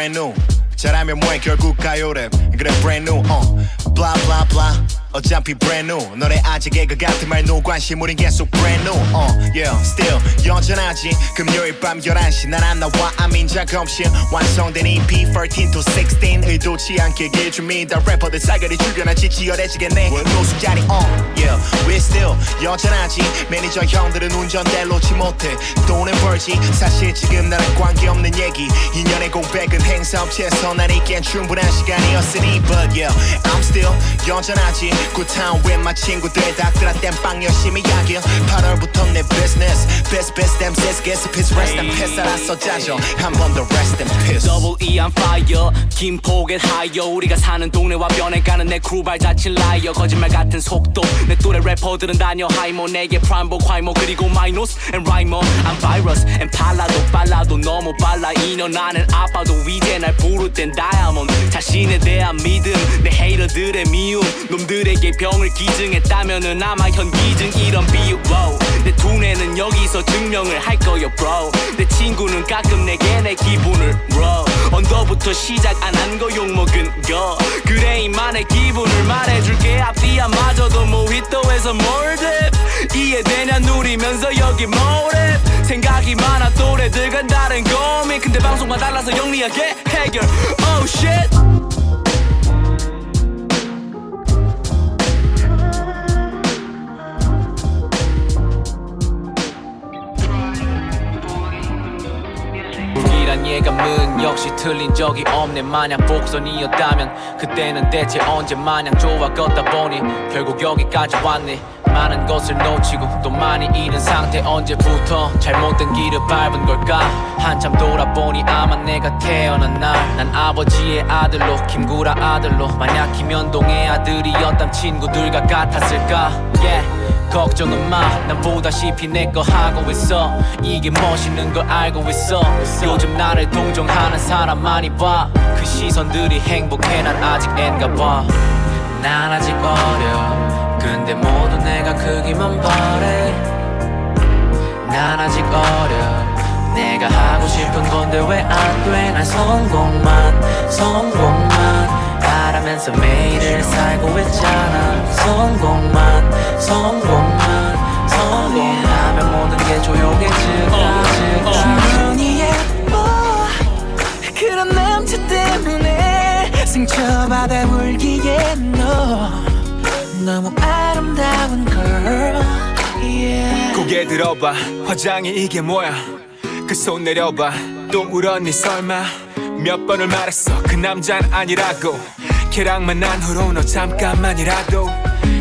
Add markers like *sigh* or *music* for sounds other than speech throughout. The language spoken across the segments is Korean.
어차피 brand new 잘하면 뭐해 결국 가요랩 그래 brand new 어차피 brand new. 너네 아직 애가 같은 말 no 관심? 우린 계속 brand new. Uh, yeah still 여전하지. 금요일 밤 11시 난 안 나와. 아민 작업실 완성된 EP 13 to 16 의도치 않게 길줍니다 래퍼들 싸그리 주변하지 치열해지겠네. 노숙자리 uh, yeah we still 여전하지. 매니저 형들은 운전대 놓지 못해. 돈은 벌지. 사실 지금 나랑 관계없는 얘기. 2년의 공백은 행사업체에서 난 있기엔 충분한 시간이었으니 but yeah I'm still 여전하지 굿타운 웬마 친구들 다 끌어댄 빵 열심히 야길 8월부터 내 business. Best best damn says guess piss rest. in peace 알았어 짜죠 한 번 더 rest in peace Double E on fire. 김포겟 하이어 우리가 사는 동네와 변해가는 내 크루 발자취 라이어 거짓말 같은 속도. 내 또래 래퍼들은 다녀. 하이모 내게 프라임보 과이모 그리고 마이노스 앤 라이머. I'm virus 앤 팔라도 빨라도 너무 빨라. 2년 안엔 아빠도 이제 날 부를 땐 다이아몬드 자신에 대한 믿음. 내 헤이러들의 미움. 놈들 에게 병을 기증했다면은 아마 현기증 이런 비유. Wow. 내 두뇌는 여기서 증명을 할 거요 bro. 내 친구는 가끔 내게 내 기분을 bro. 언더부터 시작 안 한 거 욕먹은 거. 그래 이만의 기분을 말해줄게. 앞뒤야 마저도 모히또에서 몰듭 이해되냐 누리면서 여기 모랩 생각이 많아 또래들과 다른 고민. 근데 방송만 달라서 영리하게 해결. Oh shit 불길한 예감은 역시 틀린 적이 없네. 마냥 복선이었다면 그때는 대체 언제 마냥 좋아 걷다 보니 결국 여기까지 왔네. 많은 것을 놓치고 또 많이 잃은 상태 언제부터 잘못된 길을 밟은 걸까? 한참 돌아보니 아마 내가 태어난 날. 난 아버지의 아들로 김구라 아들로. 만약 김현동의 아들이었담 친구들과 같았을까? Yeah. 걱정은 마, 난 보다시피 내 거 하고 있어. 이게 멋있는 걸 알고 있어. 요즘 나를 동정하는 사람 많이 봐. 그 시선들이 행복해. 난 아직 앤가 봐난 아직 어려. 근데 모두 내가 크기만 바래. 난 아직 어려. 내가 하고 싶은 건데 왜 안 돼? 난 성공만 성공만. 바라면서 매일을 살고 있잖아. 성공만 성공만 성공하면 모든 게 조용해질까 충분히 예뻐. 그런 남자 때문에 상처받아 울기에 너. 너무 아름다운 girl yeah. 고개 들어봐. 화장이 이게 뭐야? 그 손 내려봐. 또 울었니 설마 몇 번을 말했어? 그 남자는 아니라고. 걔랑 만난 후로 너 잠깐만이라도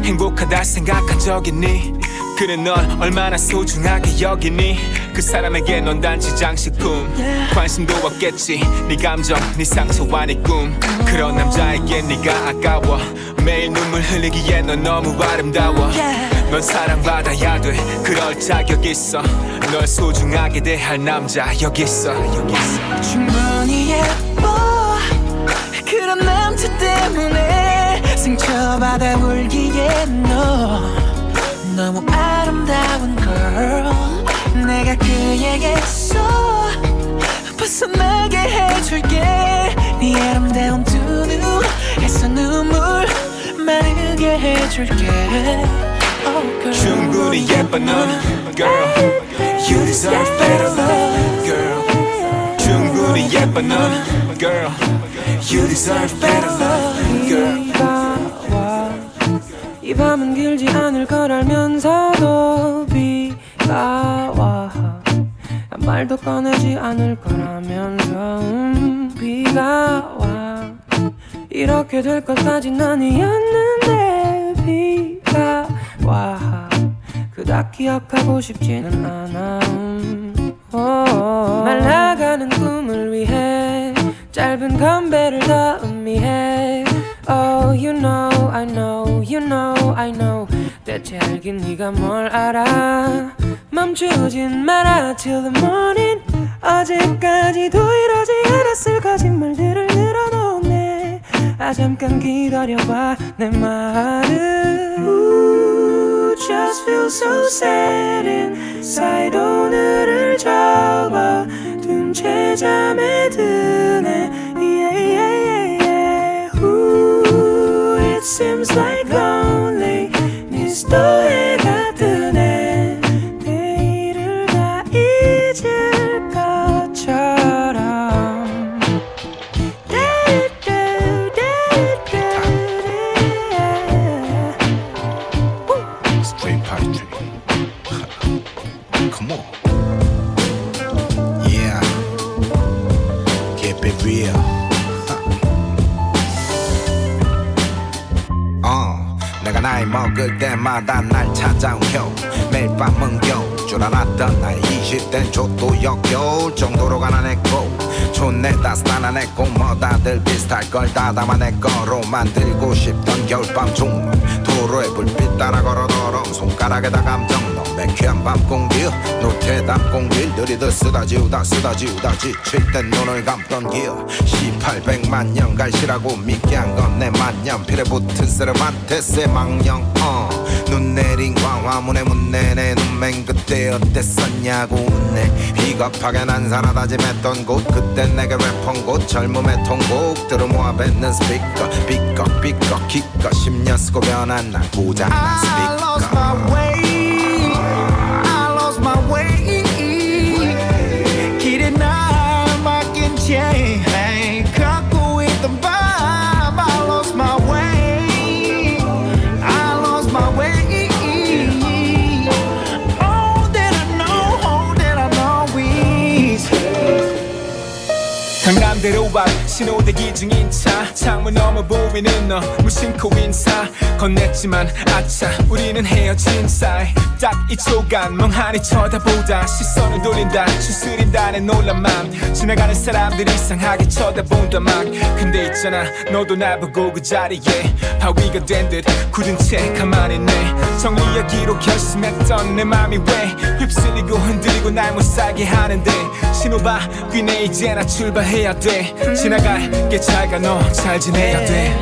행복하다 생각한 적 있니? 그는 널 얼마나 소중하게 여기니? 그 사람에게 넌 단지 장식품. 관심도 없겠지. 네 감정 네 상처와 네꿈. 그런 남자에게 네가 아까워. 매일 눈물 흘리기에 넌 너무 아름다워. 넌 사랑받아야 돼. 그럴 자격 있어. 널 소중하게 대할 남자 여기 있어. 여기 있어. 충분히 예뻐 그런 남자 때문에 상처받아 울기에 너 너무 아름다운 girl 내가 그에게서 벗어나게 해줄게 네 아름다운 두 눈에서 눈물 마르게 해줄게 oh, girl. 충분히 예뻐 넌 girl You deserve better love girl 충분히 예뻐 넌 girl You deserve better love girl. 이 밤은 길지 않을 걸 알면서도 비가 와. 한 말도 꺼내지 않을 거라면서 음, 비가 와. 이렇게 될 것까진 아니었는데 비가 와. 그닥 기억하고 싶지는 않아 음, 어. 말라가는 꿈을 위해 짧은 건배를 더 의미해 Oh you know I know you know I know. 대체 알긴 네가 뭘 알아. 멈추진 마라 till the morning. 어제까지도 이러지 않았을 거짓말들을 늘어놓네. 아 잠깐 기다려봐 내 말은 Ooh, Just feel so sad inside. 오늘을 접어둔 밤새 잠에 드네 seems like lonely. 미 걸다 담아내 거로 만들고 싶던 겨울밤 종로 도로에 불빛 따라 걸어 더러운 손가락에다 감정. 넣어 매캐한 밤 공기 노태 담 공길 들이듯 쓰다 지우다 쓰다 지우다 지칠 땐 눈을 감던 기어 1800만 년 갈시라고 믿게 한 건 내 만년. 필에 붙은 쓰름한 태세 망령 어. 눈 내린 광화문에 문 내내 눈맹 그때 어땠었냐고 묻네. 비겁하게 난 살아 다짐했던 곳 그땐 내게 랩한 곳 젊음의 통곡들을 모아 뱉는 스피커. 삐걱 삐걱 기껏 10년 쓰고 변한 난 고장난 스피커 신호대기 중인 차. 창문 너머 보이는 너. 무심코 인사. 건넸지만 아차. 우리는 헤어진 사이. 딱이 초간 멍하니 쳐다보다 시선을 돌린다. 추스린다는 놀란 맘 지나가는 사람들 이상하게 쳐다본다 막. 근데 있잖아. 너도 나보고 그 자리에 바위가 된 듯 굳은 채 가만히 있네. 정리하기로 결심했던 내 맘이 왜 휩쓸리고 흔들리고 날 못 살게 하는데. 신호봐 귀네 이제 나 출발해야 돼. 지나갈게 잘가 너잘 지내야 돼.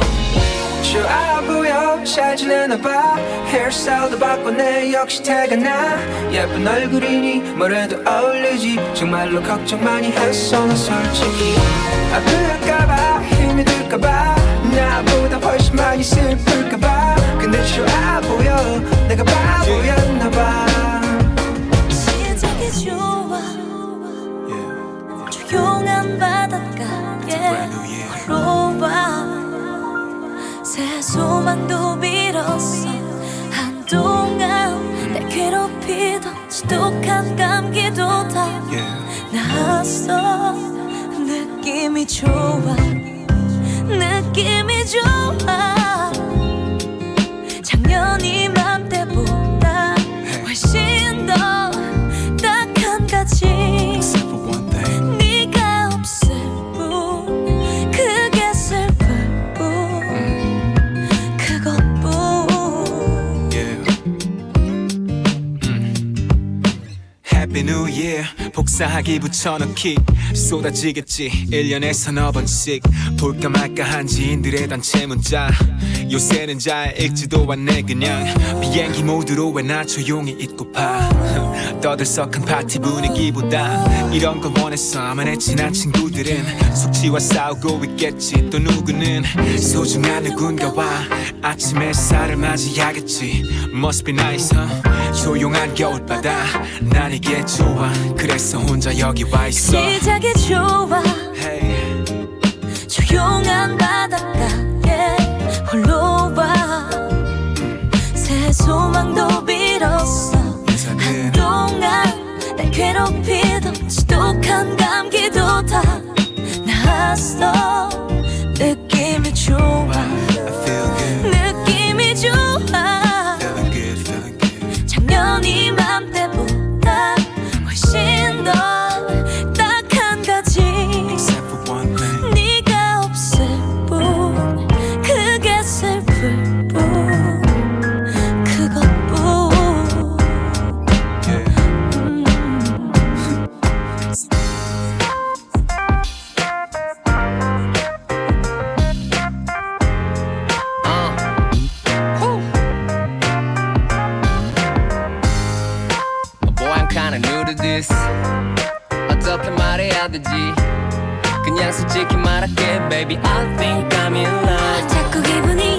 좋아 보여 잘 지내나 봐. 헤어스타일도 바꿨네. 역시 태가 나. 예쁜 얼굴이니 뭐래도 어울리지. 정말로 걱정 많이 했어 나 솔직히. 아플까봐 힘이 들까봐. 나보다 훨씬 많이 슬플까봐. 근데 좋아 보여 내가 바보였나 봐. 시작이 좋아 조용한 바닷가 에 걸어와 새 소망도 빌었어. 한동안 날 괴롭히던 지독한 감기도 다 나았어. 느낌이 좋아 느낌이 좋아 복사하기 붙여넣기 쏟아지겠지. 1년에 서너 번씩 볼까 말까 한 지인들의 단체 문자. 요새는 잘 읽지도 않네 그냥. 비행기 모드로 왜 나 조용히 있고파 *laughs* 떠들썩한 파티 분위기보다 이런 걸 원했어. 내 친한 친구들은 숙취와 싸우고 있겠지. 또 누구는 소중한 누군가와 아침 햇살을 맞이하겠지. Must be nice huh? 조용한 겨울바다. 난 이게 좋아. 그래서 혼자 여기 와 있어. 시작이 좋아. Hey. 조용한 바닷가에 홀로 와 새 소망도 빌었어. 한동안 날 괴롭히던 지독한 감기도 다 나았어. 느낌이 좋아. 느낌이 좋아 다르지 그냥 솔직히 말할게 baby I think I'm in love 자꾸 기분이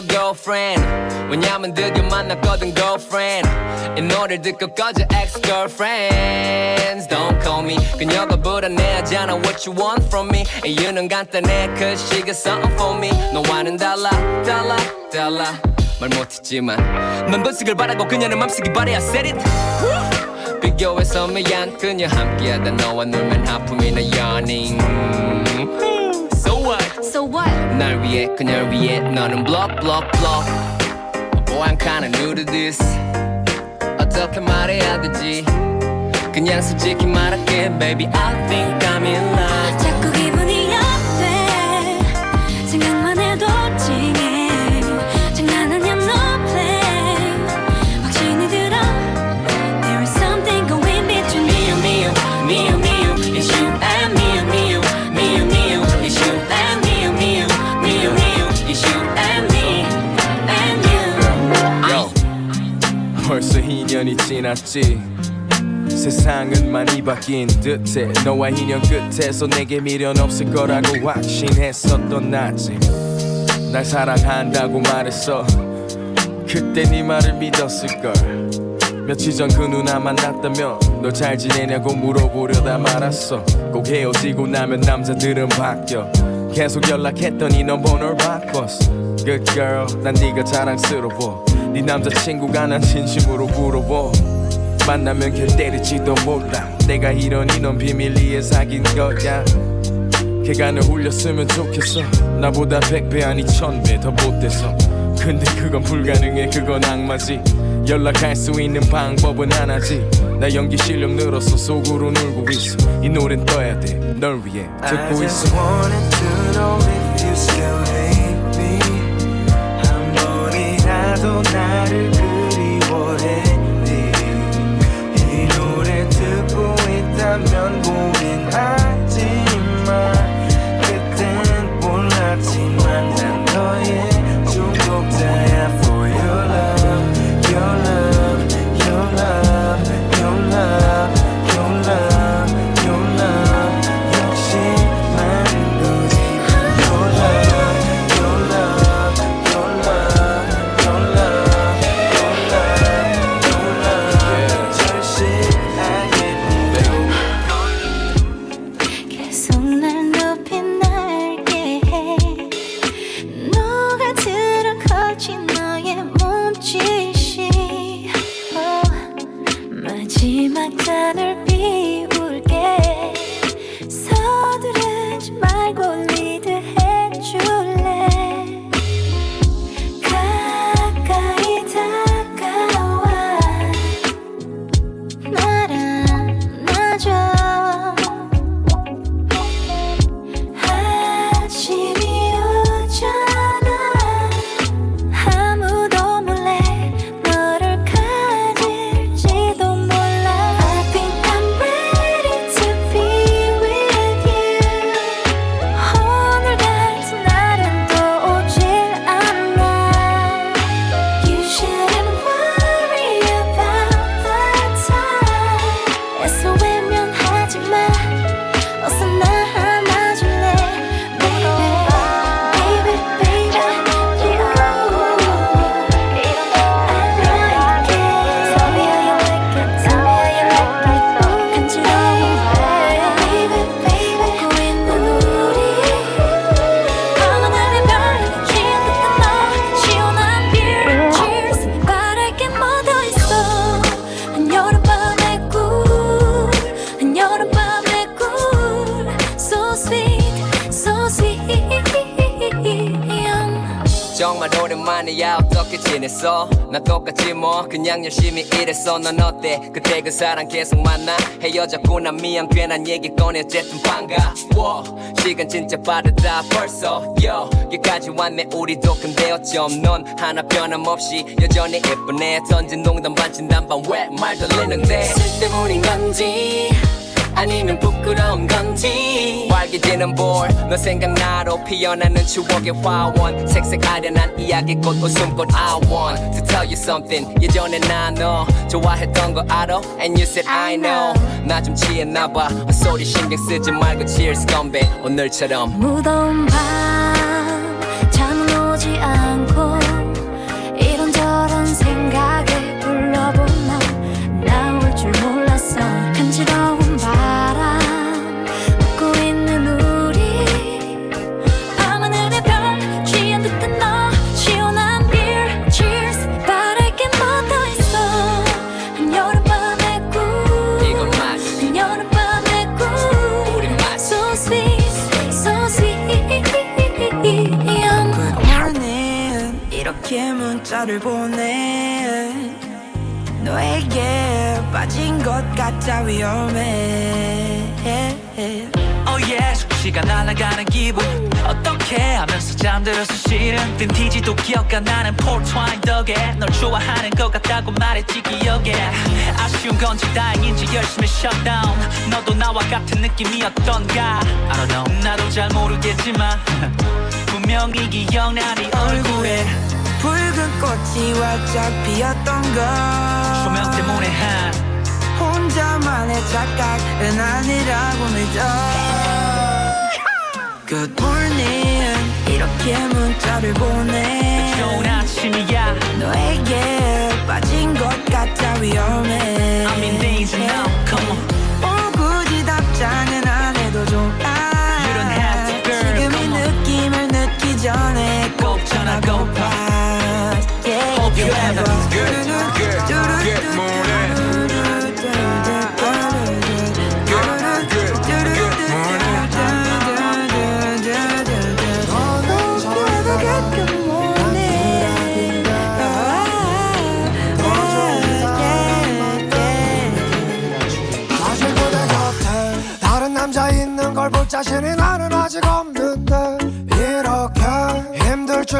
no girlfriend. 왜냐면 드디어 만났거든 girlfriend. 이 노래를 듣고 꺼져 ex girlfriends. Don't call me. 그녀가 불안해하잖아 what you want from me. 이유는 간단해 cause she got something for me. 너와는 달라 달라 달라. 말 못했지만 넌 번식을 바라고 그녀는 맘쓰기 바래 I said it 비교해서 미안 그녀 함께하다 너와 놀면 하품이나 what So what? 날 위해 그녀를 위해 너는 block block block Boy I'm kinda new to this 어떻게 말해야 되지 그냥 솔직히 말할게 Baby I think I'm in love 2년이 지났지. 세상은 많이 바뀐 듯해. 너와 인연 끝에서 내게 미련 없을 거라고 확신했었던 나지. 날 사랑한다고 말했어. 그때 네 말을 믿었을걸. 며칠 전 그 누나 만났다며 너 잘 지내냐고 물어보려다 말았어. 꼭 헤어지고 나면 남자들은 바뀌어. 계속 연락했더니 넌 번호를 바꿨어. Good girl 난 네가 자랑스러워 네 남자친구가 난 진심으로 부러워. 만나면 걔 때릴지도 몰라. 내가 이러니 넌 비밀리에 사귄 거야. 걔가 널 울렸으면 좋겠어. 나보다 백배 아니 천배 더 못돼서. 근데 그건 불가능해. 그건 악마지. 연락할 수 있는 방법은 하나지. 나 연기 실력 늘었어. 속으로 놀고 있어. 이 노래는 떠야 돼. 널 위해 듣고 있어 나를 그리워했니 이 노래 듣고 있다면 고민하 일했어 넌 어때? 그때 그 사람 계속 만나? 헤어졌구나. 미안. 괜한 얘기 꺼내. 어쨌든 반가워. 시간 진짜 빠르다. 벌써. 여기까지 왔네. 우리도 근데 어쩜 넌 하나 변함없이 여전히 예쁘네. 던진 농담 반 진담반 왜말 돌리는데? 때문인 건지 아니면 부끄러운 건지 빨개지는 볼너 생각나로 피어나는 추억의 화원. 색색 아련한 이야기꽃 웃음꽃 I want to tell you something. 예전에 나 너 좋아했던 거 알아? And you said I know. 나 좀 취했나봐. 헛소리 신경 쓰지 말고 cheers 건배 오늘처럼. 무더운 밤 문자를 보내. 너에게 빠진 것 같아 위험해. Oh yes 시간 날아가는 기분. 어떻게 하면서 잠들어서 싫은 빈티지도 기억가 나는 폴트와인 덕에. 널 좋아하는 것 같다고 말했지 기억에. 아쉬운 건지 다행인지 열심히 shutdown 너도 나와 같은 느낌이었던가. I don't know. 나도 잘 모르겠지만. *laughs* 분명히 기억나 네 얼굴에 붉은 꽃이 활짝 피었던 것 조명 때문에 한 혼자만의 착각은 아니라고 믿어. Good morning. 이렇게 문자를 보내. 좋은 아침이야. 너에게 빠진 것 같아 위험해. I'm in danger now. Come on. 어, 굳이 답장은 안 해도 좋아. You don't have to, girl. 지금 이. 느낌을 늦기 전에 꼭 전화고파 you have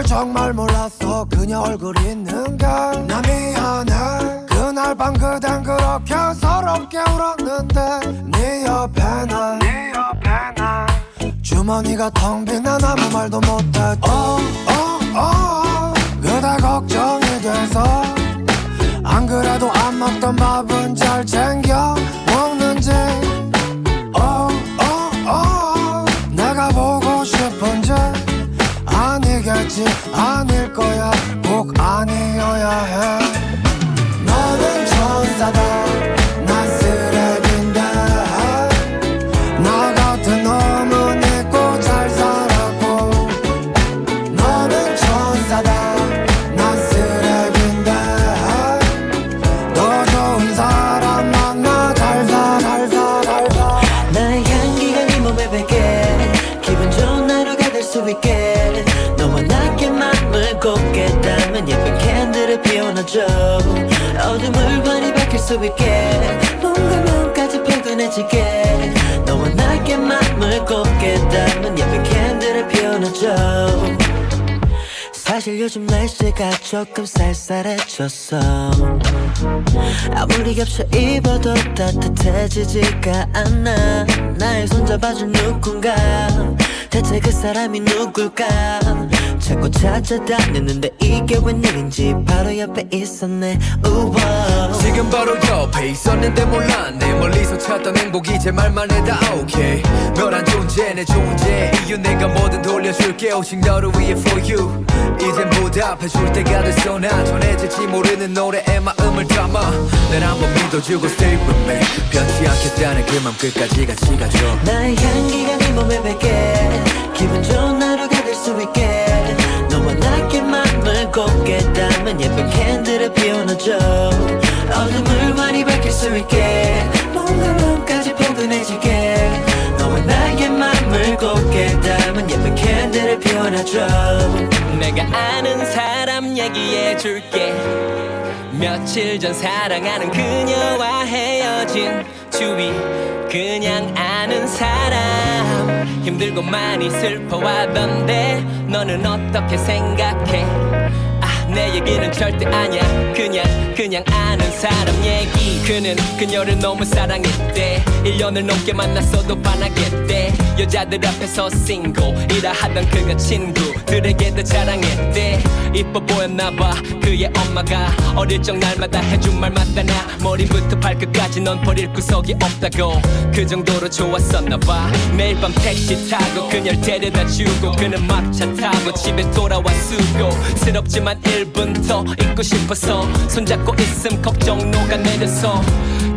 줄 정말 몰랐어. 그녀 얼굴 있는 게나 미안해. 그날 밤 그댄 그렇게 서럽게 울었는데 네 옆에 나 주머니가 텅 빈 난 아무 말도 못했지. 어, 어, 어, 그대 걱정이 돼서 안 그래도 안 먹던 밥은 잘 챙겨 먹는지 아니겠지 아닐 거야. 꼭 아니어야 해. 너는 천사다 피워놔줘 어둠을 환히 밝힐 수 있게. 몸과 마음까지 포근해지게. 너와 나께 맘을 곱게 담은 예쁜 캔들을 피워놔줘 사실 요즘 날씨가 조금 쌀쌀해졌어. 아무리 겹쳐 입어도 따뜻해지지가 않아. 나의 손잡아줄 누군가. 대체 그 사람이 누굴까 자꾸 찾아다녔는데 이게 웬일인지 바로 옆에 있었네. 우와. 지금 바로 옆에 있었는데 몰랐네 멀리서 찾던 행복 이 제 말만 해다. 오케이 너란 존재 내 존재 이유 내가 뭐든 돌려줄게. 오직 너를 위해 for you. 이젠 보답해줄 때가 됐어 난 전해질지 모르는 노래에 마음을 담아. 날 한번 믿어주고 stay with me. 변치 않겠다는 그 맘 끝까지 같이 가줘. 나의 향기가 네 몸에 배게. 기분 좋은 하루가 될 수 있게 곱게 담은 예쁜 캔들을 피워놔줘 어둠을 환히 밝힐 수 있게 몸과 마음까지 포근해지게 너와 나의 맘을 곱게 담은 예쁜 캔들을 피워놔줘 내가 아는 얘기해줄게. 며칠 전 사랑하는 그녀와 헤어진 주위 그냥 아는 사람. 힘들고 많이 슬퍼하던데 너는 어떻게 생각해? 아, 내 얘기는 절대 아니야. 그냥 그냥 아는 사람 얘기. 그는 그녀를 너무 사랑했대. 1년을 넘게 만났어도 반하겠대 여자들 앞에서 싱글이라 하던 그가 친구들에게도 자랑했대. 이뻐 보였나봐. 그의 엄마가 어릴 적 날마다 해준 말 맞다나 머리부터 발끝까지 넌 버릴 구석이 없다고. 그 정도로 좋았었나봐. 매일 밤 택시 타고 그녀를 데려다 주고 그는 막차 타고 집에 돌아와 수고스럽지만 1분 더 있고 싶어서 손잡고 있음 걱정 녹아내려서.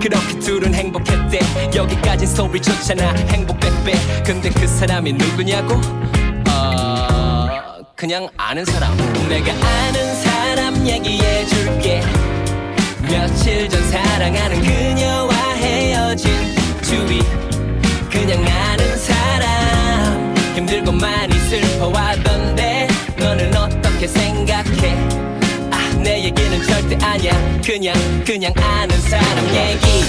그렇게 둘은 행복했대. 여기까진 소리 좋잖아 행복 백배 근데 그 사람이 누구냐고? 어... 그냥 아는 사람. 내가 아는 사람 얘기해줄게. 며칠 전 사랑하는 그녀와 헤어진 주위. 그냥 아는 사람. 힘들고 많이 슬퍼하던데 너는 어떻게 생각해? 아, 내 얘기는 절대 아니야. 그냥 그냥 아는 사람 얘기.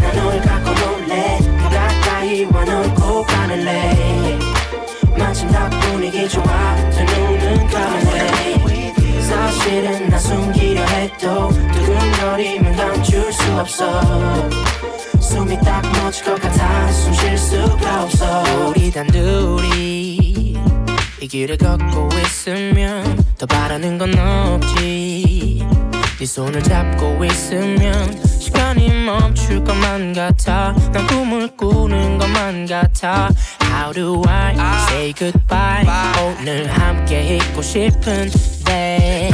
난널 갖고 놀래. 더 가까이 와놓 고 가늘래 마침 딱 분위기 좋아. 두 눈은 감을래 사실은 나 숨기려 해도 두근거리면 감출 수 없어. 숨이 딱 멎을 것 같아. 숨 쉴 수가 없어. 우리 단둘이 이 길을 걷고 있으면 더 바라는 건 없지 네 손을 잡고 있으면 시간이 멈출 것만 같아. 난 꿈을 꾸는 것만 같아. How do I say goodbye? 오늘 함께 있고 싶은데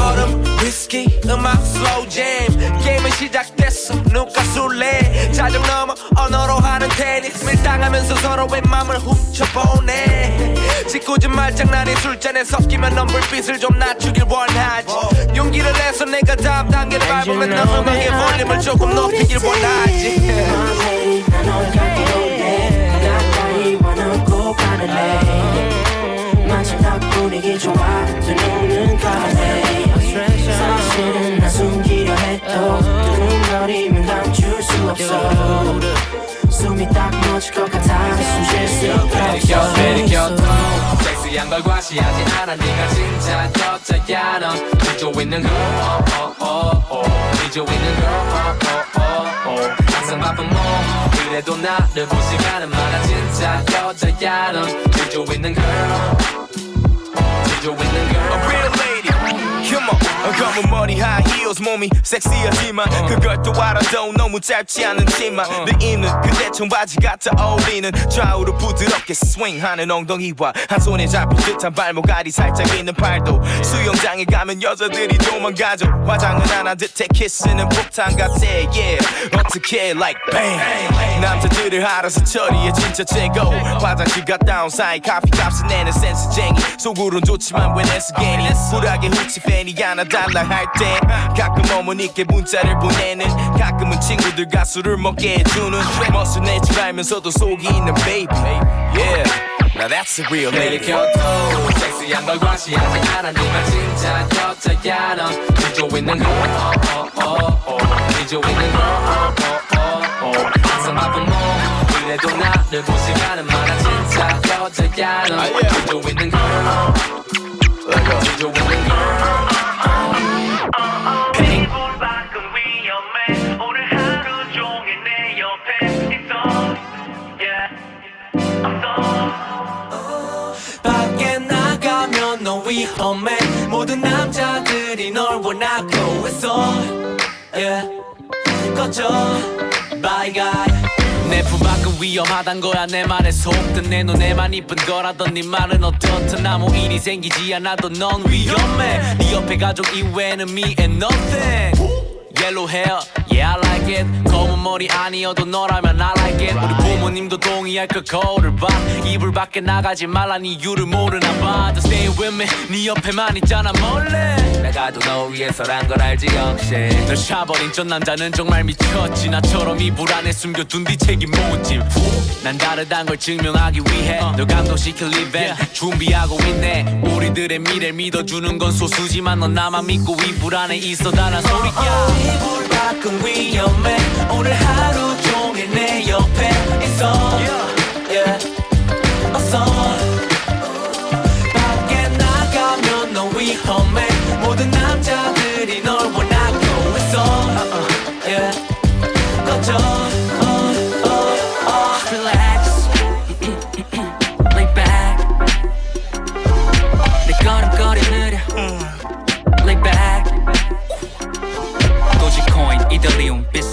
얼음 위스키 음악 slow jam 게임은 시작됐어 누가 술래? 자정 넘어 언어로 하는 테니스 밀당하면서 서로의 맘을 훔쳐보네. 짓궂은 말장난이 술잔에 섞이면 넌 불빛을 좀 낮추길 원하지. 용기를 내서 내가 다음 단계를 밟으면 넌 음악의 볼륨을 조금 높이길 원하지 없어. 숨이 딱 멎을 것 같아 숨쉴 수가 없어 내리켜도 섹시한 걸 과시하지 않아. 네가 진짜 여자야 넌 지조 있는 girl oh, oh, oh, oh. 지조 있는 girl oh, oh, oh, oh. 항상 바쁜 몸 그래도 나를 무시하는 말아 진짜 여자야 넌 지조 있는 girl 지조 있는 girl A real lady Come on 검은 머리 high heels 몸이 섹시하지만 그걸 또 알아도 너무 짧지 않은 치마. 내 입는 그대 청바지 같아 어울리는 좌우로 부드럽게 스윙하는 엉덩이와 한 손에 잡힐 듯한 발목알이 살짝 있는 팔도. 수영장에 가면 여자들이 도망가죠. 화장은 안 한 듯해 키스는 폭탄 같아 yeah. 어떻게 like bang. 남자들을 알아서 처리해 진짜 최고. 화장실 갔다 온 사이 커피 값을 내는 센스쟁이 속으론 좋지만 왜 내서 괜히 쿨하게 후치 팬이 하나 달라 할 때 가끔 어머니께 문자를 보내는 가끔은 친구들과 술을 먹게 해주는 멋을 내지 말면서도 속이 있는 baby. Yeah. Now that's a real lady 내리켜도 섹시한 걸 과시하지 않아. 네가 진짜 여자야 넌 지조 있는 girl oh. 지조 있는 oh. 항상 바쁜 몸 그래도 나를 무시하는 말아. 진짜 여자야 넌 지조 있는 girl 지조 있는 girl 위험해 모든 남자들이 널 원하고 있어. Yeah. 꺼져. Bye guy. 내 품밖은 위험하단 거야. 내 말에 속든 내 눈에만 이쁜 거라던 네 말은 어떻든 아무 일이 생기지 않아도 넌 위험해. 네 옆에 가족 이외에는 me and nothing yellow hair Yeah I like it. 검은 머리 아니어도 너라면 I like it. 우리 부모님도 동의할 그 거울을 봐. 이불 밖에 나가지 말란 이유를 모르나 봐. Just stay with me. 네 옆에만 있잖아 몰래. 내가 도너 위해서란 걸 알지 역시 널 샤버린 전 남자는 정말 미쳤지. 나처럼 이불 안에 숨겨둔 뒤 책임 못짐 난 다르단 걸 증명하기 위해 널 감동시킬 이벤트 준비하고 있네. 우리들의 미래를 믿어주는 건 소수지만 넌 나만 믿고 이불 안에 있어 달란 소리야 이불 밖은 위험해. 오늘 하루 종일 내 옆에 있어. Yeah. 어서. 밖에 나가면 너 위험해. 모든 남자들이 널 원하고 있어. Yeah. 꺼져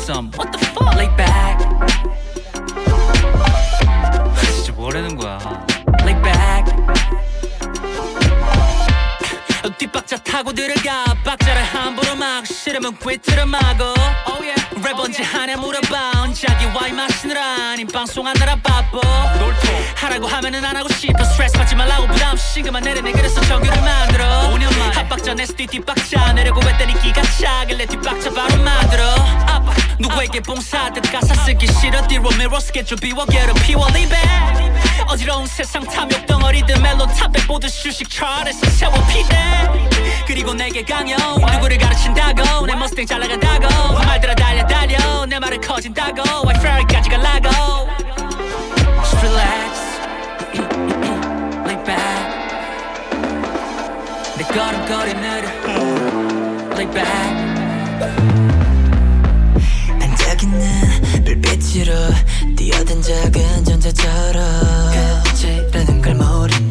비썸 What the fuck? Lay back. *sighs* 진짜 뭐라는 거야? Lay back. *laughs* 뒷박자 타고 들어가. 박자를 함부로 막 싫으면 꿰트려 마고 oh yeah. 랩 언제 하냐 물어봐. 자기 와인 마시느라. 아님 방송하느라 바빠 하라고 하면은 안 하고 싶어. 스트레스 받지 말라고 부담 신경만 내려내. 그래서 정규를 만들어. 5년 만에 합박자 냈을 때 뒷박자. 내려고 했더니 기가 차길래 뒷박자 바로 만들어. 아빠 누구에게 봉사하듯 가사 쓰기 싫어. 뒤로 미러 스케줄 비워 괴롭히워. Leave it 어지러운 세상 탐욕 덩어리들 멜론 탑백 보듯 휴식 차트에서 세워 피대 그리고 내게 강요. 누구를 가르친다고. 내 머스탱 잘 나간다고. 말들아 달려 달려. 내 말은 커진다고. fry까지 갈라고. Just relax. Lay back. 내 걸음걸이 느려 Lay back 불빛으로 뛰어든 작은 전자처럼. 끝이라는 걸채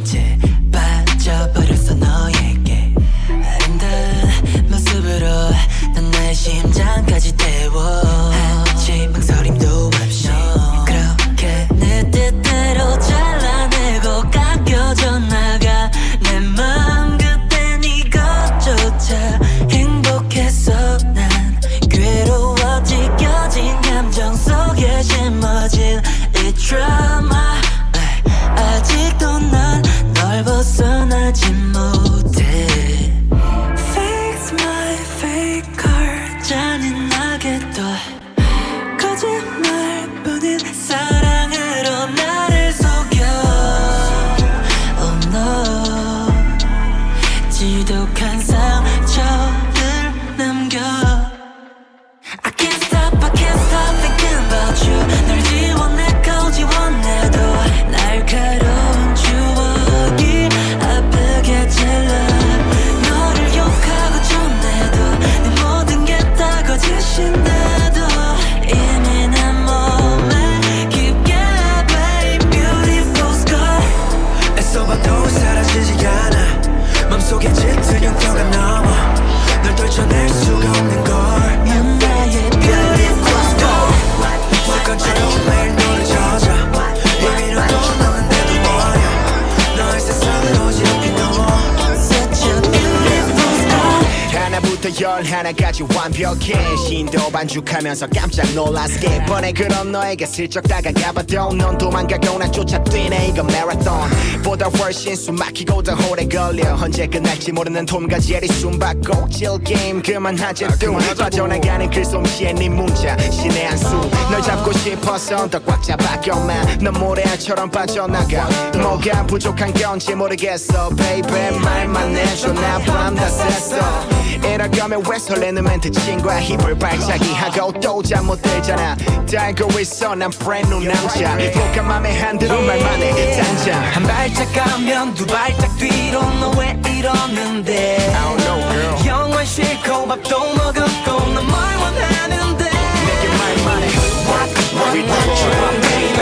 반죽하면서 깜짝 놀랐게 뻔해 그런 너에게 슬쩍 다가가봐도 넌 도망가고 난 쫓아뛰네 이건 마라톤 보다 훨씬 숨 막히고 더 오래 걸려. 언제 끝날지 모르는 톰과 제리 숨바꼭질 게임. 그만하지 뚱. 빠져나가는 글솜씨에 네 문자 신의 한수. 널 잡고 싶어서 더 꽉 잡아껴만 넌 모래알처럼 빠져나가. 뭐가 부족한 건지 모르겠어 baby. 말만 해줘 나밤다 샜어 이럴 거면 왜 설레는 멘트 친구야. 힙을 발차기. 하고 또 잠 못 들잖아. 다 알고 있어. 난 brand new 남자. 복한 맘에 한들은 말만 해 단장 한 발짝 가면 두 발짝 뒤로 너 왜 이러는데? I don't know girl. 영원 싫고 밥도 먹었고 넌뭘 원하는데? 내게 말만 해 What what what you want baby?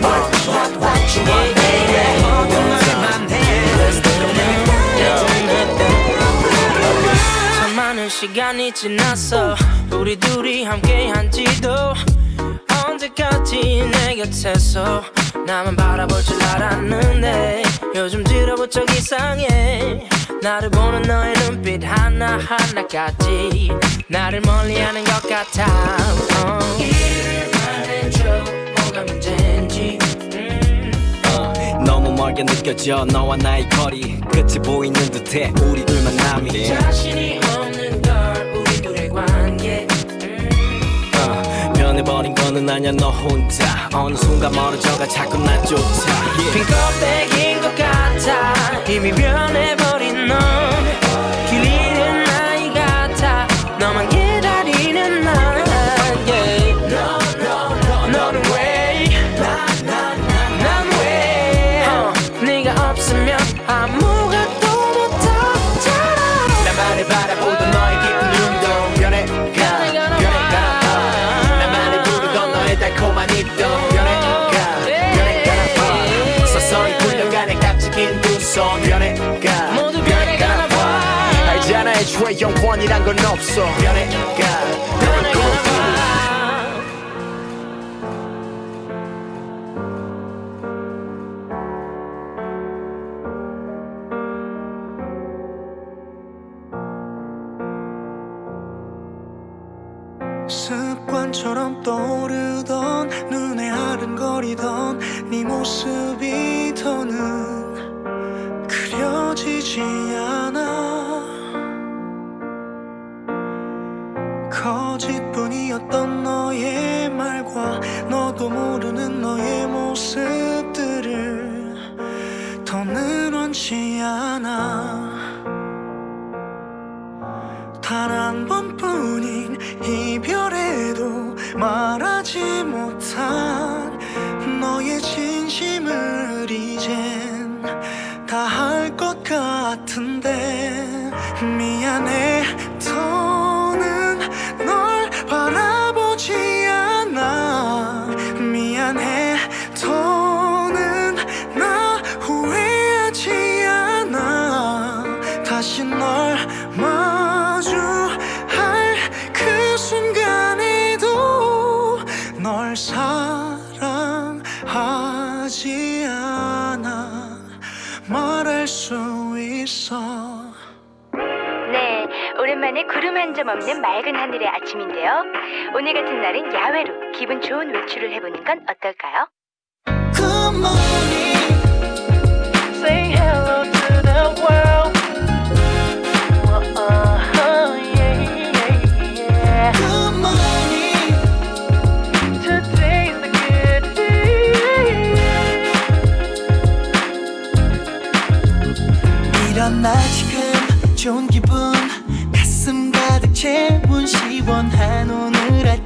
What what what you want baby 시간이 지났어. 우리 둘이 함께 한 지도 언제까지 내 곁에서 나만 바라볼 줄 알았는데 요즘 들어 부쩍 이상해. 나를 보는 너의 눈빛 하나하나까지 나를 멀리하는 것 같아. 뭐가 문제인지 음. 너무 멀게 느껴져 너와 나의 거리. 끝이 보이는 듯해 우리 둘만 남이. 자신이 없 버린 거는 아냐 너 혼자. 어느 순간 멀어져가 자꾸 나조차 빈 껍데기인 것 같아. 이미 변해버 애초에 영원이란 건 없어. 변해가 변해가 봐 습관처럼 떠오르던 눈에 아른거리던 네 모습이 더는 그려지지 않아 거짓뿐이었던 너의 말과 너도 모르는 너의 모습들을 더는 원치 않아 구름 한점 없는 맑은 하늘의 아침인데요. 오늘 같은 날은 야외로 기분 좋은 외출을 해보는 건 어떨까요?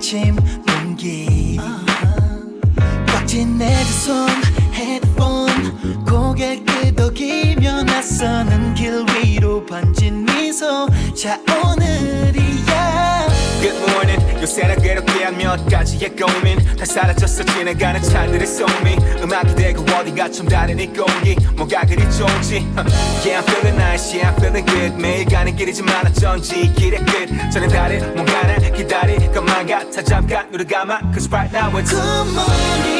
아침 공기. 꽉진 내두손 헤드폰 고개 끄덕이며 나서는 길 위로 번진 미소. 자 오늘이야 Good morning. 요새는 괴롭게 한 몇 가지의 고민. 다 사라졌어 지나가는 차들의 소미 음악이 되고 어디가 좀 다른 이 공기. 뭐가 그리 좋은지. Yeah I'm feeling nice. Yeah I'm feeling good. 매일 가는 길이지만 어쩐지. 길의 끝. 저는 다른 뭔가를 기다릴 것만 같아. 잠깐 눈을 감아. Cause right now it's Good morning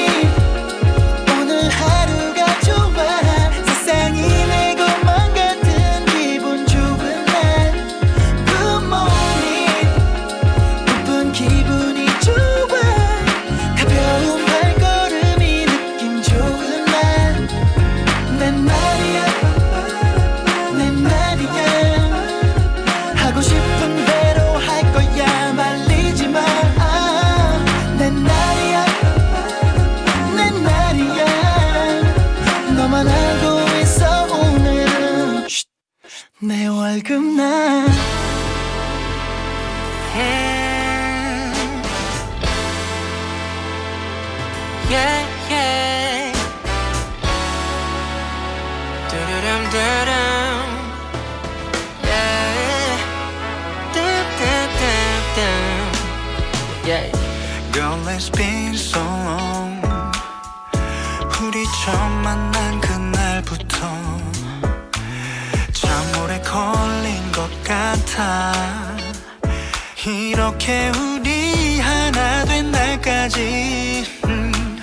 내 월급날 Yeah, yeah. Yeah. Girl it's been so long 우리 처음 만난 이렇게 우리 하나 된 날까지 음.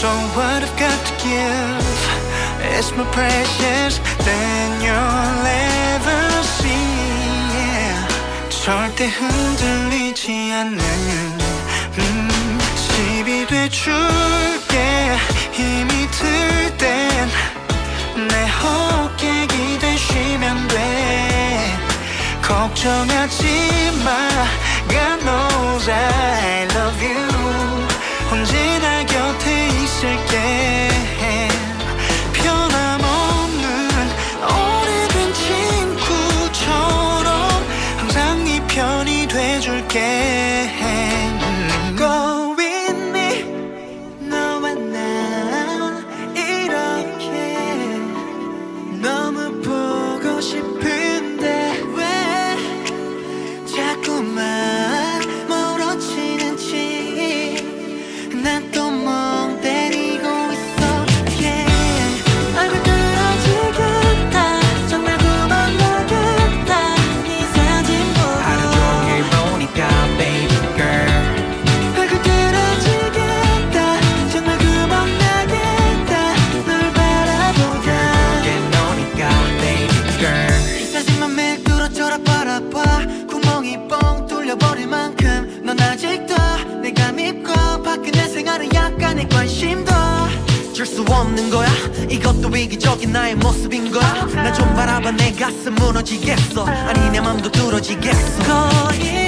So what I've got to give It's my precious Then you'll ever see yeah. 절대 흔들리지 않는 음, 12대 주 걱정하지 마 God knows I love you 언제나 곁에 있을게 나의 모습인 거야? 나 좀 바라봐 내 가슴 무너지겠어. 아니 내 맘도 뚫어지겠어. 거기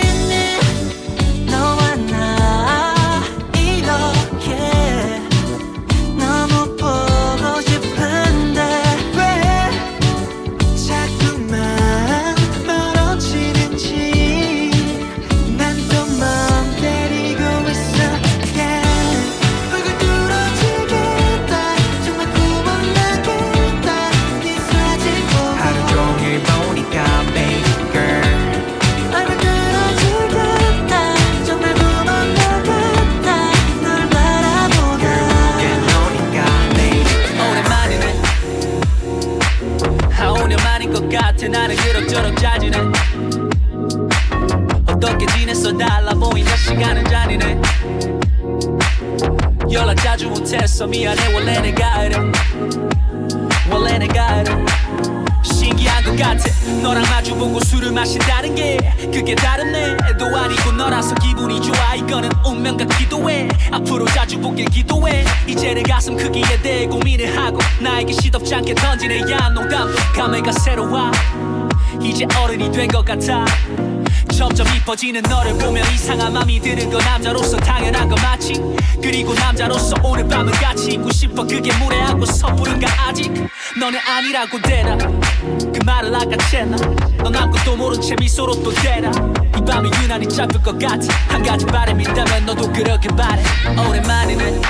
이뻐지는 너를 보면 이상한 맘이 드는 건 남자로서 당연한 거 맞지? 그리고 남자로서 오늘 밤은 같이 있고 싶어. 그게 무례하고 섣부른가 아직? 너는 아니라고 대라 그 말을 아까챘나? 넌 아무것도 모른 채 미소로 또 대라 이 밤이 유난히 짧을 것 같아. 한 가지 바람이 있다면 너도 그렇게 바래 오랜만이네.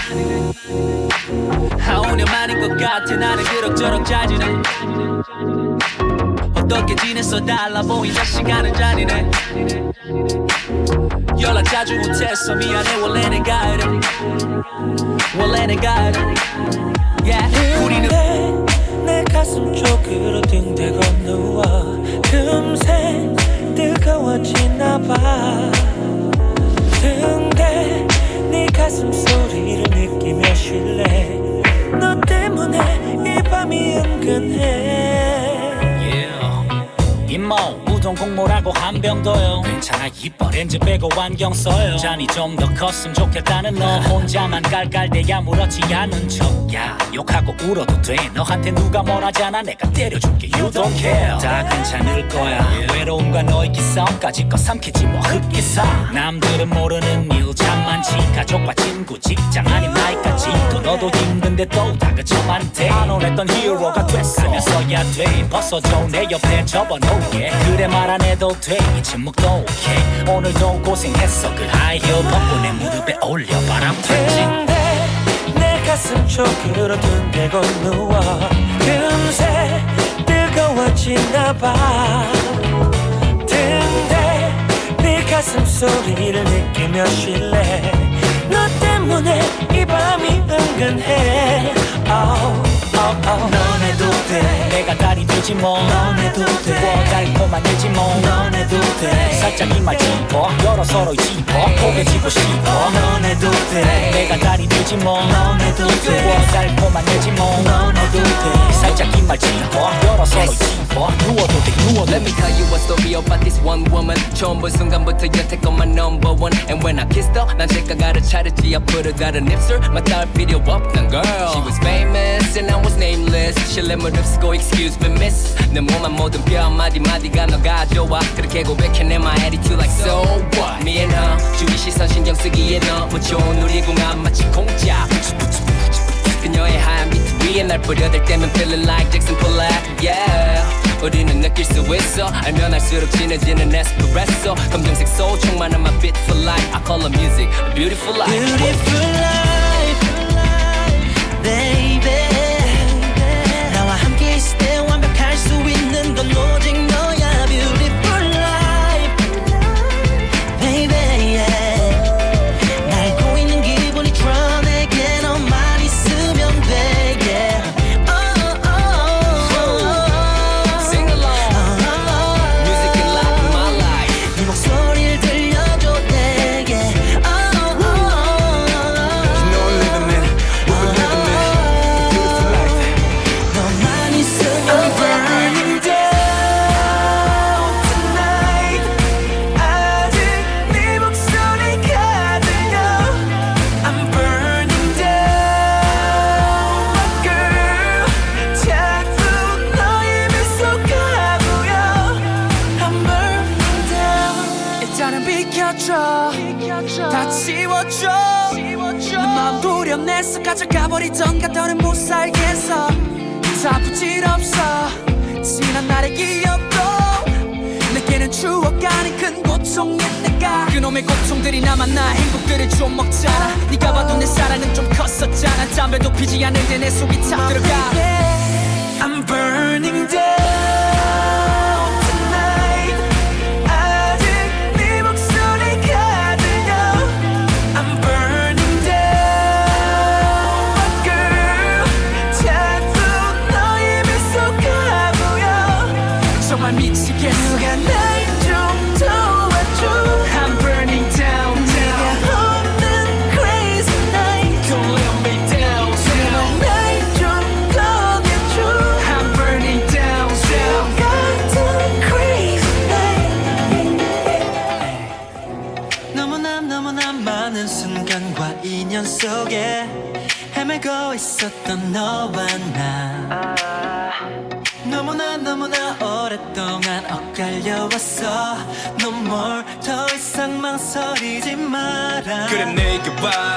한 5년 만인 것 같아. 나는 그럭저럭 짜지네 어떻게 지냈어? 달라 보인다. 시간은 잔이네 연락 자주 못했어. 미안해. 원래 내가 이래. 원래 내가 이래. Yeah. 우리는 내 가슴 쪽으로 등대 건너와 금세 뜨거워지나 봐 국물하고 한병 더요. 괜찮아 이뻐 렌즈 빼고 안경 써요. 잔이 좀 더 컸으면 좋겠다는 너. 혼자만 깔깔대야 물었지 않은 척야 욕하고 울어도 돼. 너한테 누가 뭐라잖아. 내가 때려줄게. You don't care. 다 괜찮을 거야. 외로움과 너의 기싸움까지 거 삼키지 뭐. 흑기사 남들은 모르는 일참 많지 가족과 친구 직장 아닌 나이까지 또 너도 힘든데 또 다그쳐만대. 안 원했던 히어로가 됐어 하면서야 돼. 벗어줘 내 옆에 접어놓게. 그래 말 안 해도 돼이 침묵도 오케이. 오늘도 고생했어 그 하이힐. 벗고 내 무릎에 올려 바람 탔지. 가슴 쪽으로 등대 건너와 금세 뜨거워지나 봐 가슴 소리를 느끼며 쉴래? 너 때문에 이 밤이 은근해. Oh, oh, oh. 넌 해도 돼. 내가 달이 되지 뭐. 넌 해도 돼. 뭐 달콤한이지 뭐넌 해도 돼. 살짝 이말 짚어. 열어 서로 짚어. 포개지고 싶어. 넌 해도 돼. 내가 달이 되지 뭐. 뭐넌 해도 돼. 달콤한 내지 뭐넌 해도 돼. 살짝 긴말 짚어. 열어 서로 짚어. 누워도 돼 누워도 Let me tell you a story about this one woman. 처음 본 순간부터 여태껏만 number one. And when I kissed her 난 색깔가를 차렸지. 앞으로 다른 입술 맞닿을 필요 없던 girl. She was famous and I was nameless 실례물 없고 excuse me miss 내 몸만 모든 뼈 마디마디가 너가 좋아 그렇게 고백해내 my attitude like so what Me and her 주위 시선 신경 쓰기에 너무 좋은 놀이공원 마치 공짜 그녀의 하얀 비트 위에 날 뿌려댈 때면 feeling like Jackson Pollock yeah 우리는 느낄 수 있어 알면 알수록 진해지는 에스프레소 검정색 소울 충만한 my beat for life I call her music a beautiful life Beautiful life, 건 오직 가져가버리던 가 더는 못 살겠어. 다 부질없어. 지난 날의 기억도 내게는 추억 아닌 큰 고통이니까 그놈의 고통들이 남아 나. 행복들을 좀 먹잖아 네가 봐도 내 사랑은 좀 컸었잖아. 담배도 피지 않는데 내 속이 다 들어가. I'm burning down 그래 내게 와.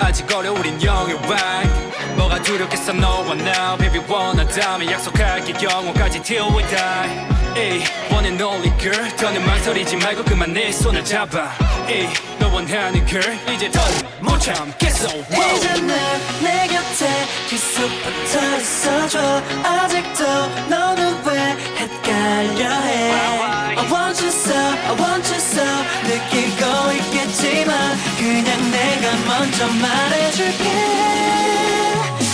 아직 어려 우린 영유한 뭐가 두렵겠어 너와 나. Baby 원하다면 약속할게 영원까지 till we die. 에이 one and only girl. 더는 망설이지 말고 그만 내 손을 잡아. 에이 너 원하는 girl. 이제 더못 참겠어. Whoa. 이제 내 곁에 계속 붙어 있어줘. 아직도 너는 왜 헷갈려 해 I want you so, I want you so 느끼고 있겠지만 그냥 내가 먼저 말해줄게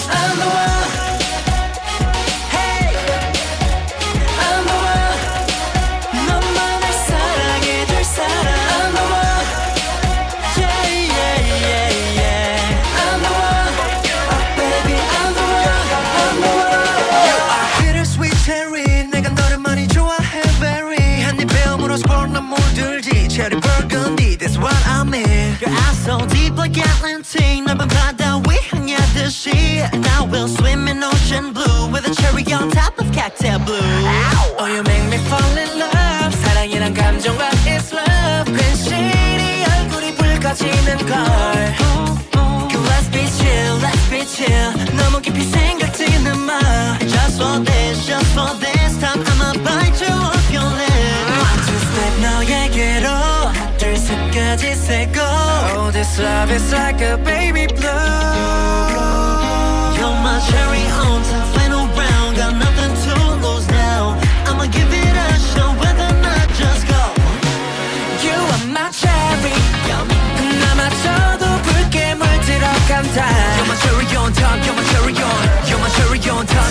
I'm the one Cherry burgundy, that's what I mean. Your eyes so deep like Atlantic. 넓은 바다 위 향하듯이. And I will swim in ocean blue with a cherry on top of cocktail blue. Oh, you make me fall in love. 사랑이란 감정과 it's love. 괜시리 얼굴이 붉어지는 걸. 셋까지 세고. Oh, this love is like a baby blue. You're my cherry on top, final round. Got nothing to lose now. I'ma give it a shot, whether or not just go. You are my cherry 남아져도 붉게 물들어간다 You're my cherry on top, you're my cherry on You're my cherry on top,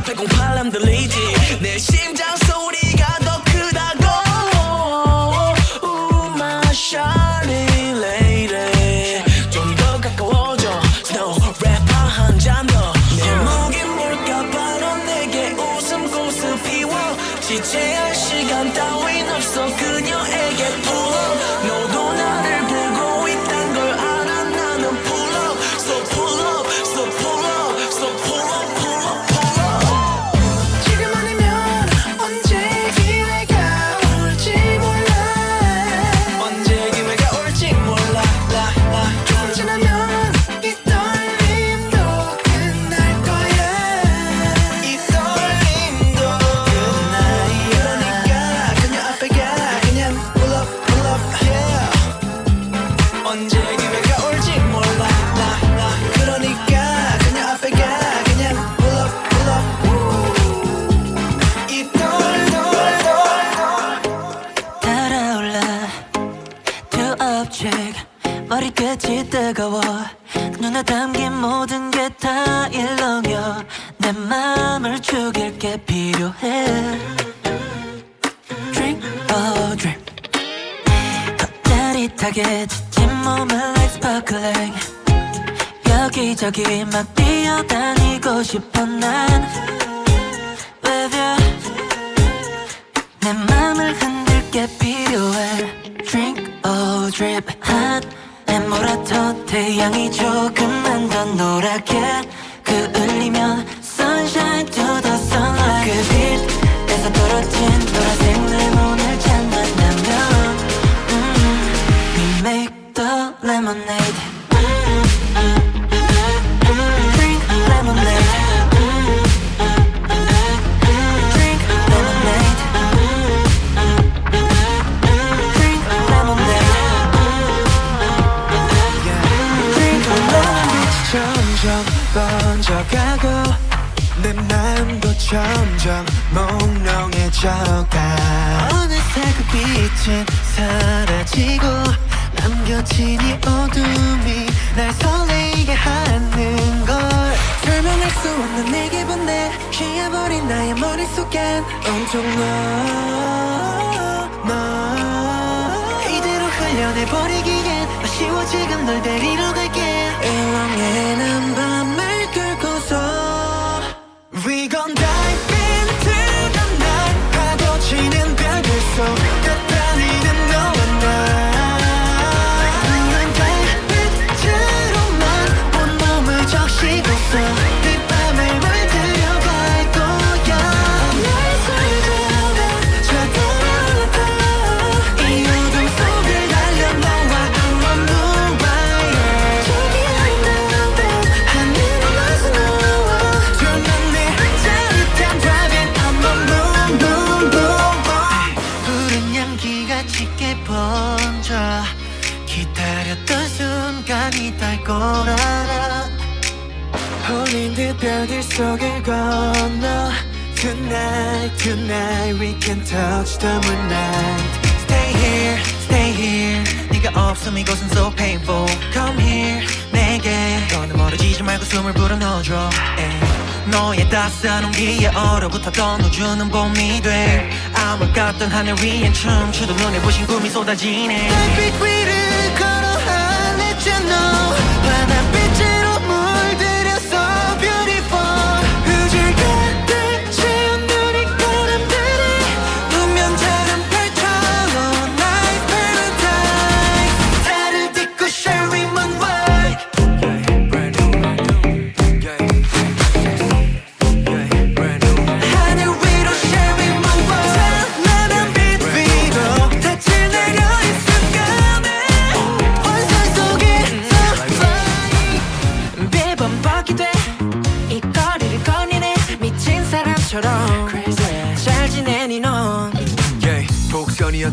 stop, they can touch the moonlight. Stay here, stay here. 네가 없으면 이곳은 so painful. Come here, 내게. 너는 멀어지지 말고 숨을 불어넣어줘. 너의 따스한 온기에 얼어붙었던 우주는 봄이 돼. 아무것 같던 하늘 위엔 춤추던 눈에 부신 꿈이 쏟아지네. 달빛 위를 걸어하늘잖아 바다빛을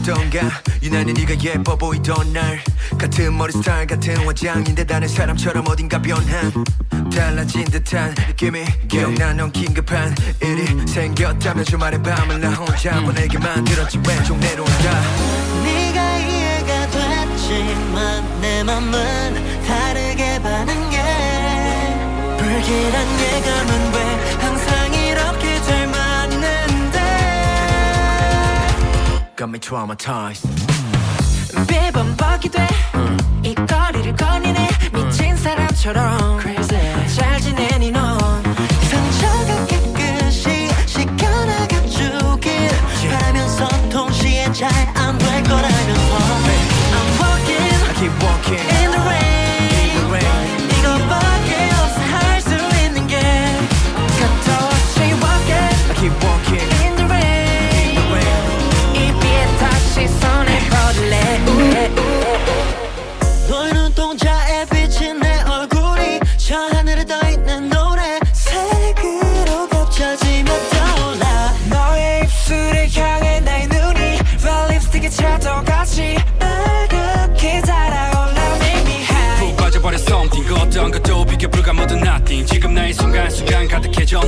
어떤가 유난히 네가 예뻐 보이던 날. 같은 머리 스타일 같은 화장인데 다른 사람처럼 어딘가 변한 달라진 듯한 느낌이 기억나 넌 긴급한 일이 생겼다면 주말에 밤을 나 혼자 보내게 만들었지. 왼쪽 내려온다. 네가 이해가 됐지만 내 맘은 다르게 반응해. 불길한 예감은 Got me traumatized. 비범벅이 돼이 거리를 거니네. 미친 사람처럼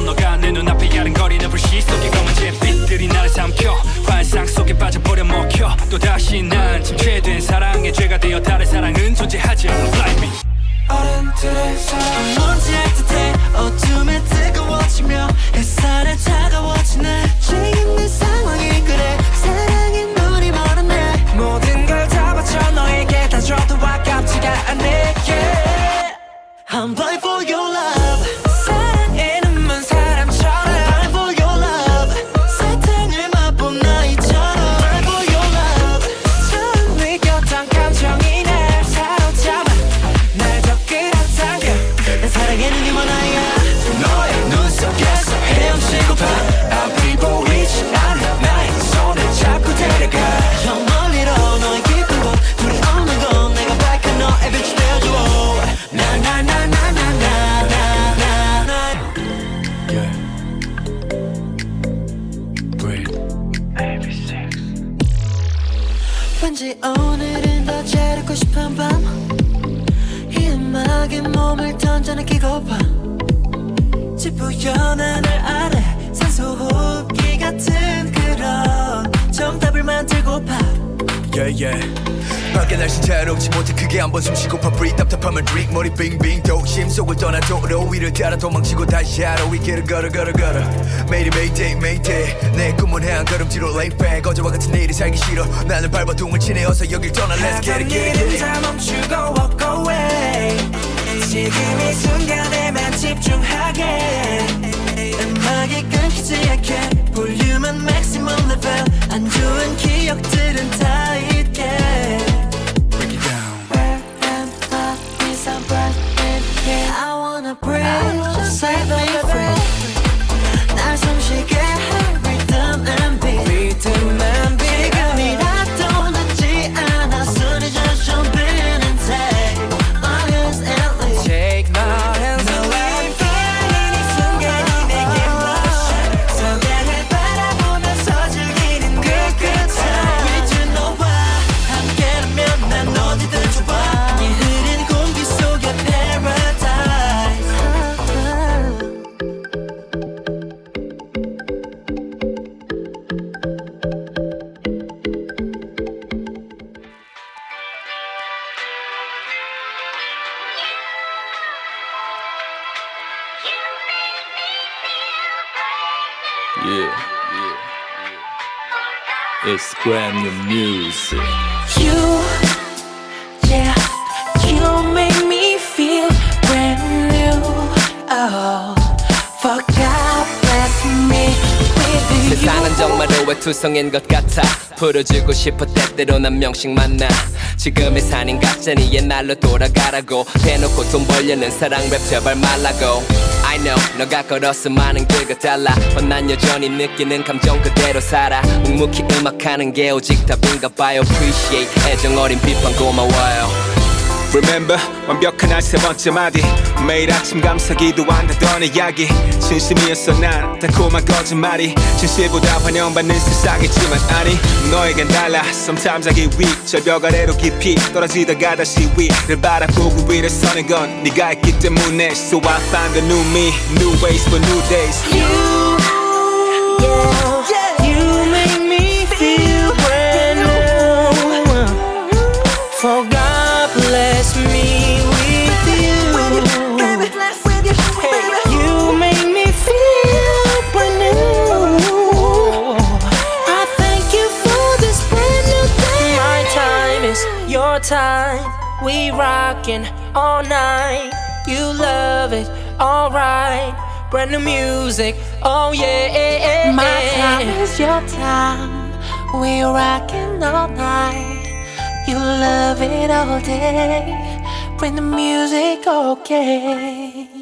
너가 내 눈앞에 야른거리는 불씨 속에 검은 잿빛들이 나를 삼켜 환상 속에 빠져버려 먹혀 또다시 난 침체된 사랑의 죄가 되어 다른 사랑은 존재하지 않아 Fly me 왠지 오늘은 더 재롭고 싶은 밤이 음악에 몸을 던져 느끼고파 지푸연 하늘 아래 산소 호흡기 같은 그런 정답을 만들고파 Yeah yeah. 밖에 날씨 자유롭지 못해 크게 한번 숨쉬고파 breathe 답답함을 drink. 머리 빙빙 도심 속을 떠나 도로 위를 따라 도망치고 다시 하러 이 길을 걸어 걸어 걸어. 매일이 mayday mayday. 내 꿈은 한 걸음뒤로 lay back. 어제와 같은 내일이 살기 싫어. 나는 발버둥을 치네 어서 여길 떠나. Let's get it get it 다 멈추고 walk away. 지금 이 순간에만 집중하게 음악이 끊기지 않게 볼륨은 maximum level 안 좋은 기억들은 다 잊게 Break it down Where am I? Is I'm right in here I wanna breathe Set me free Yeah, yeah. It's brand new music. You, yeah, you make me feel brand new. Oh, for God bless me with you. 세상은 정말 오해투성인 것 같아 풀어주고 싶어 때때로 난 명식 만나 지금의 산인 가짜니 옛날로 돌아가라고 대놓고 돈 벌려는 사랑 랩 제발 말라고 I know 너가 걸었어 많은 길과 달라. 뻔난 여전히 느끼는 감정 그대로 살아. 묵묵히 음악하는 게 오직 답인가 봐요. Appreciate 애정 어린 비판 고마워요 Remember 완벽한 날 세 번째 마디. 매일 아침 감사 기도한다던 이야기. 진심이었어 난 달콤한 거짓말이. 진실보다 환영받는 세상이지만 아니 너에겐 달라. Sometimes I get weak. 절벽 아래로 깊이 떨어지다가 다시 위를 바라보고 위를 서는 건 네가 있기 때문에. So I find a new me New ways for new days. You We rockin' all night. You love it, alright. Brand new music, oh yeah. My time is your time. We rockin' all night. You love it all day. Bring the music, okay.